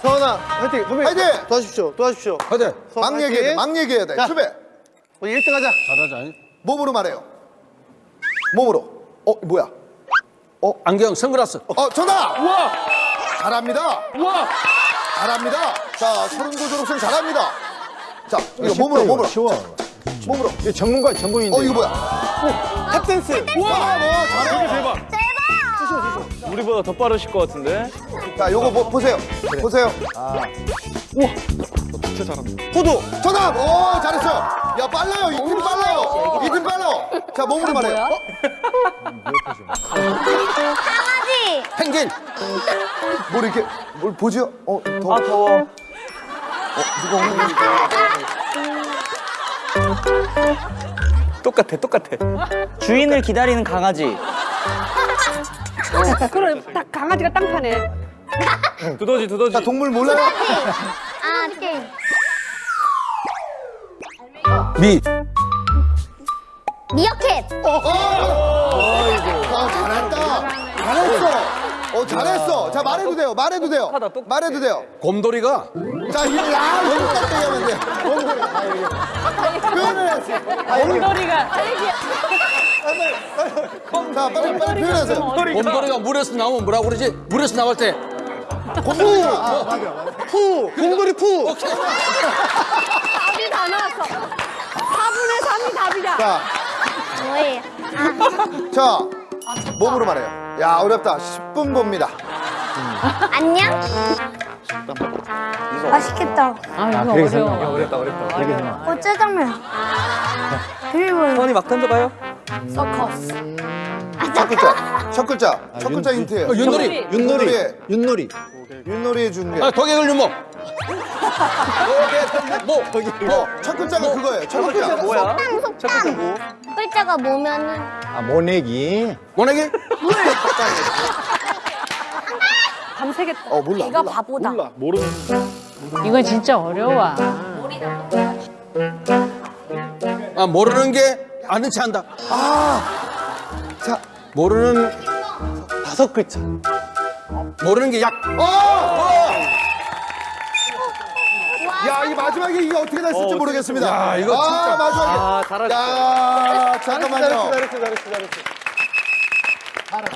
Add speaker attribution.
Speaker 1: 서원아 화이팅 선배님
Speaker 2: 화이팅!
Speaker 1: 도와주십시오 도와주십시오
Speaker 3: 화이팅!
Speaker 1: 서원,
Speaker 2: 막 얘기해야 돼. 막 얘기해야 돼.
Speaker 1: 자.
Speaker 2: 수배.
Speaker 1: 우리 1등 하자
Speaker 3: 잘하자.
Speaker 2: 몸으로 말해요. 몸으로. 어, 뭐야?
Speaker 3: 안경, 선글라스.
Speaker 2: 어, 정답!
Speaker 3: 우와!
Speaker 2: 잘합니다.
Speaker 3: 우와!
Speaker 2: 잘합니다. 자, 서른도 졸업생 잘합니다. 자, 이거 몸으로, 몸으로.
Speaker 4: 쉬워.
Speaker 2: 몸으로.
Speaker 4: 이게 전문가 전문인데.
Speaker 2: 어, 이거 뭐야?
Speaker 1: 탭댄스
Speaker 2: 와, 뭐, 잘해.
Speaker 3: 대박!
Speaker 5: 우리보다 더 빠르실 것 같은데?
Speaker 2: 자, 요거 뭐, 보세요. 보세요.
Speaker 1: 포도
Speaker 2: 정답! 오, 잘했어요. 야, 빨라요. 이팀 빨라요. 이팀 빨라. 자, 몸으로 말해요. 어?
Speaker 6: 강아지.
Speaker 3: 펭귄!
Speaker 2: 뭘 이렇게, 뭘 보죠? 어, 더.
Speaker 5: 아, 더워. 똑같아, 똑같아. 주인을 기다리는 강아지.
Speaker 7: 그럼 딱 강아지가 땅 파네.
Speaker 5: 두더지, 두더지.
Speaker 2: 자, 동물 몰라요?
Speaker 6: 아, 게임.
Speaker 3: 미!
Speaker 6: 미어캣.
Speaker 2: 어, 잘했다. 잘했어. 어, 잘했어. 자, 말해도 돼요. 말해도 돼요. 말해도 돼요.
Speaker 3: 곰돌이가
Speaker 2: 자, 이, 야, 똑같게 하면 돼. 표현을 했어.
Speaker 7: 곰돌이가
Speaker 2: 자, 빨리, 빨리 표현하세요.
Speaker 3: 곰돌이가 물에서 나오면 뭐라고 그러지? 물에서 나올 때
Speaker 2: 곰돌이. 아,
Speaker 1: 푸 곰돌이 푸
Speaker 7: 답이 다 나왔어. 4분의 3이 답이다.
Speaker 2: 자,
Speaker 6: 뭐예요?
Speaker 2: 자, 몸으로 말해요. 야, 어렵다. 10분 봅니다.
Speaker 6: 안녕. 맛있겠다.
Speaker 7: 아, 이거 어려워.
Speaker 5: 어렵다, 어렵다.
Speaker 4: 되게.
Speaker 6: 어, 짜장면. 그리고
Speaker 5: 선이 막 던져봐요.
Speaker 7: 서커스.
Speaker 2: 첫 글자. 첫 글자. 첫 글자 힌트예요.
Speaker 3: 어, 윷놀이!
Speaker 2: 윷놀이의,
Speaker 4: 윷놀이.
Speaker 2: 윷놀이의 중계.
Speaker 3: 아, 도개글 유목! 뭐?
Speaker 2: 뭐, 첫 글자가 그거예요. 첫 글자.
Speaker 5: 뭐야?
Speaker 6: 속담,
Speaker 5: 첫 글자 뭐?
Speaker 6: 글자가 뭐면은
Speaker 4: 아, 모내기.
Speaker 3: 모내기?
Speaker 7: 밤새겠다.
Speaker 2: 어, 몰라.
Speaker 6: 이거
Speaker 2: 몰라.
Speaker 6: 바보다.
Speaker 5: 몰라, 모르는.
Speaker 7: 이거 진짜 어려워.
Speaker 3: 아, 모르는 게 아는 체 한다.
Speaker 2: 자,
Speaker 3: 모르는,
Speaker 1: 다섯 글자
Speaker 3: 모르는 게 약.
Speaker 2: 어! 야, 이 마지막에 이게 어떻게 됐을지 모르겠습니다.
Speaker 3: 야, 이거
Speaker 2: 아,
Speaker 3: 진짜.
Speaker 2: 마지막에.
Speaker 5: 아, 잘하셨어.
Speaker 2: 야, 잠깐만요.
Speaker 1: 잘했어 잘했어 잘했어